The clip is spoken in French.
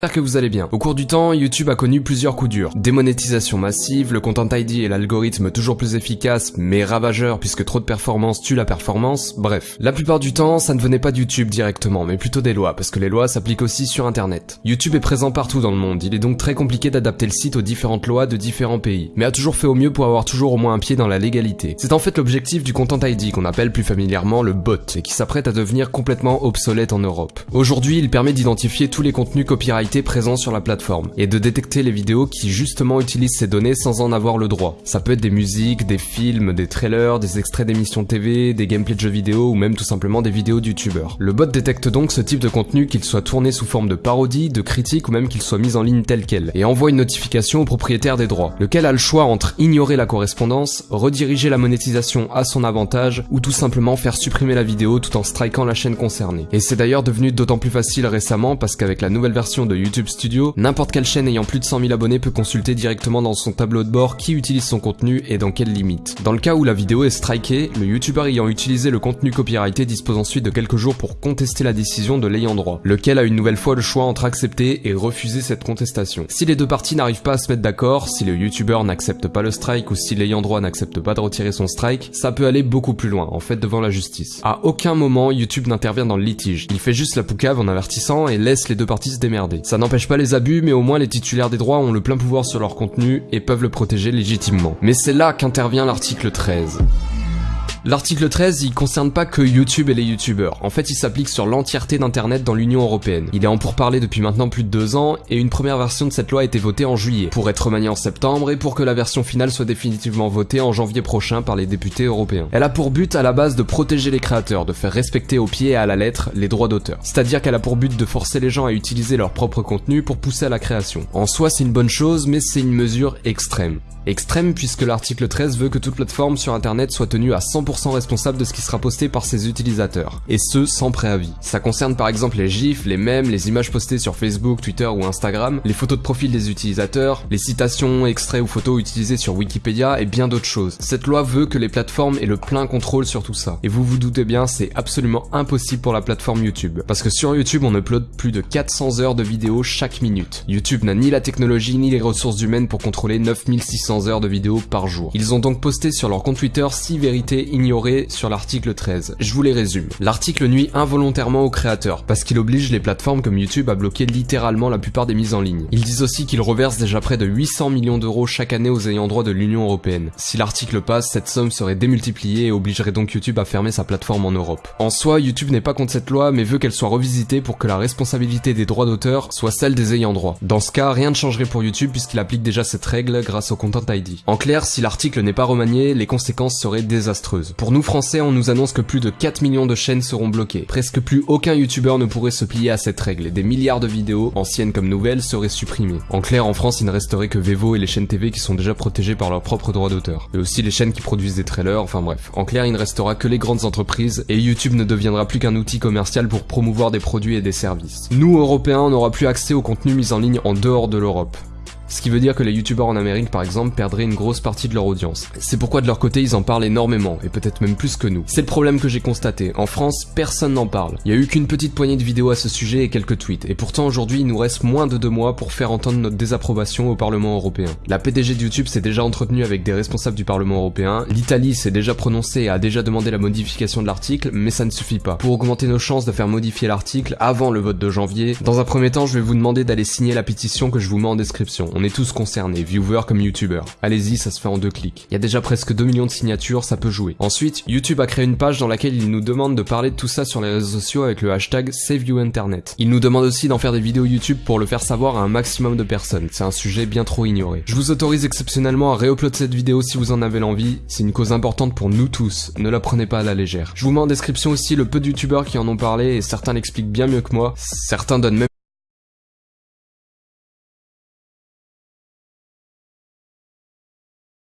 J'espère que vous allez bien. Au cours du temps, YouTube a connu plusieurs coups durs. Démonétisation massive, le Content ID et l'algorithme toujours plus efficace, mais ravageur puisque trop de performance tue la performance, bref. La plupart du temps, ça ne venait pas de YouTube directement, mais plutôt des lois, parce que les lois s'appliquent aussi sur internet. YouTube est présent partout dans le monde, il est donc très compliqué d'adapter le site aux différentes lois de différents pays, mais a toujours fait au mieux pour avoir toujours au moins un pied dans la légalité. C'est en fait l'objectif du Content ID qu'on appelle plus familièrement le bot, et qui s'apprête à devenir complètement obsolète en Europe. Aujourd'hui, il permet d'identifier tous les contenus copyright présent sur la plateforme et de détecter les vidéos qui justement utilisent ces données sans en avoir le droit. Ça peut être des musiques, des films, des trailers, des extraits d'émissions TV, des gameplays de jeux vidéo ou même tout simplement des vidéos de youtubeurs. Le bot détecte donc ce type de contenu qu'il soit tourné sous forme de parodie, de critique ou même qu'il soit mis en ligne tel quel et envoie une notification au propriétaire des droits, lequel a le choix entre ignorer la correspondance, rediriger la monétisation à son avantage ou tout simplement faire supprimer la vidéo tout en strikant la chaîne concernée. Et c'est d'ailleurs devenu d'autant plus facile récemment parce qu'avec la nouvelle version de YouTube Studio, n'importe quelle chaîne ayant plus de 100 000 abonnés peut consulter directement dans son tableau de bord qui utilise son contenu et dans quelles limites. Dans le cas où la vidéo est strikée, le YouTuber ayant utilisé le contenu copyrighté dispose ensuite de quelques jours pour contester la décision de l'ayant droit, lequel a une nouvelle fois le choix entre accepter et refuser cette contestation. Si les deux parties n'arrivent pas à se mettre d'accord, si le YouTuber n'accepte pas le strike ou si l'ayant droit n'accepte pas de retirer son strike, ça peut aller beaucoup plus loin, en fait devant la justice. À aucun moment YouTube n'intervient dans le litige, il fait juste la poucave en avertissant et laisse les deux parties se démerder. Ça n'empêche pas les abus, mais au moins les titulaires des droits ont le plein pouvoir sur leur contenu et peuvent le protéger légitimement. Mais c'est là qu'intervient l'article 13. L'article 13, il concerne pas que YouTube et les YouTubeurs. En fait, il s'applique sur l'entièreté d'Internet dans l'Union Européenne. Il est en pourparlers depuis maintenant plus de deux ans, et une première version de cette loi a été votée en juillet, pour être remaniée en septembre, et pour que la version finale soit définitivement votée en janvier prochain par les députés européens. Elle a pour but à la base de protéger les créateurs, de faire respecter au pied et à la lettre les droits d'auteur. C'est-à-dire qu'elle a pour but de forcer les gens à utiliser leur propre contenu pour pousser à la création. En soi, c'est une bonne chose, mais c'est une mesure extrême. Extrême puisque l'article 13 veut que toute plateforme sur internet soit tenue à 100% responsable de ce qui sera posté par ses utilisateurs, et ce sans préavis. Ça concerne par exemple les gifs, les mèmes, les images postées sur Facebook, Twitter ou Instagram, les photos de profil des utilisateurs, les citations, extraits ou photos utilisées sur Wikipédia et bien d'autres choses. Cette loi veut que les plateformes aient le plein contrôle sur tout ça. Et vous vous doutez bien, c'est absolument impossible pour la plateforme YouTube. Parce que sur YouTube, on upload plus de 400 heures de vidéos chaque minute. YouTube n'a ni la technologie ni les ressources humaines pour contrôler 9600 heures de vidéos par jour. Ils ont donc posté sur leur compte Twitter 6 vérités sur l'article 13. Je vous les résume. L'article nuit involontairement aux créateurs, parce qu'il oblige les plateformes comme YouTube à bloquer littéralement la plupart des mises en ligne. Ils disent aussi qu'ils reversent déjà près de 800 millions d'euros chaque année aux ayants droit de l'Union Européenne. Si l'article passe, cette somme serait démultipliée et obligerait donc YouTube à fermer sa plateforme en Europe. En soi, YouTube n'est pas contre cette loi, mais veut qu'elle soit revisitée pour que la responsabilité des droits d'auteur soit celle des ayants droit. Dans ce cas, rien ne changerait pour YouTube puisqu'il applique déjà cette règle grâce au Content en clair, si l'article n'est pas remanié, les conséquences seraient désastreuses. Pour nous français, on nous annonce que plus de 4 millions de chaînes seront bloquées. Presque plus aucun youtubeur ne pourrait se plier à cette règle des milliards de vidéos, anciennes comme nouvelles, seraient supprimées. En clair, en France, il ne resterait que Vevo et les chaînes TV qui sont déjà protégées par leurs propres droits d'auteur. Et aussi les chaînes qui produisent des trailers, enfin bref. En clair, il ne restera que les grandes entreprises et YouTube ne deviendra plus qu'un outil commercial pour promouvoir des produits et des services. Nous, Européens, on n'aura plus accès au contenu mis en ligne en dehors de l'Europe. Ce qui veut dire que les youtubeurs en Amérique par exemple perdraient une grosse partie de leur audience. C'est pourquoi de leur côté ils en parlent énormément, et peut-être même plus que nous. C'est le problème que j'ai constaté. En France, personne n'en parle. Il y a eu qu'une petite poignée de vidéos à ce sujet et quelques tweets. Et pourtant aujourd'hui il nous reste moins de deux mois pour faire entendre notre désapprobation au Parlement européen. La PDG de YouTube s'est déjà entretenue avec des responsables du Parlement européen. L'Italie s'est déjà prononcée et a déjà demandé la modification de l'article, mais ça ne suffit pas. Pour augmenter nos chances de faire modifier l'article avant le vote de janvier, dans un premier temps je vais vous demander d'aller signer la pétition que je vous mets en description. On est tous concernés, viewers comme youtubeurs. Allez-y, ça se fait en deux clics. Il y a déjà presque 2 millions de signatures, ça peut jouer. Ensuite, YouTube a créé une page dans laquelle il nous demande de parler de tout ça sur les réseaux sociaux avec le hashtag SaveYouInternet. Il nous demande aussi d'en faire des vidéos YouTube pour le faire savoir à un maximum de personnes. C'est un sujet bien trop ignoré. Je vous autorise exceptionnellement à réuploader cette vidéo si vous en avez l'envie. C'est une cause importante pour nous tous. Ne la prenez pas à la légère. Je vous mets en description aussi le peu de youtubeurs qui en ont parlé et certains l'expliquent bien mieux que moi. Certains donnent même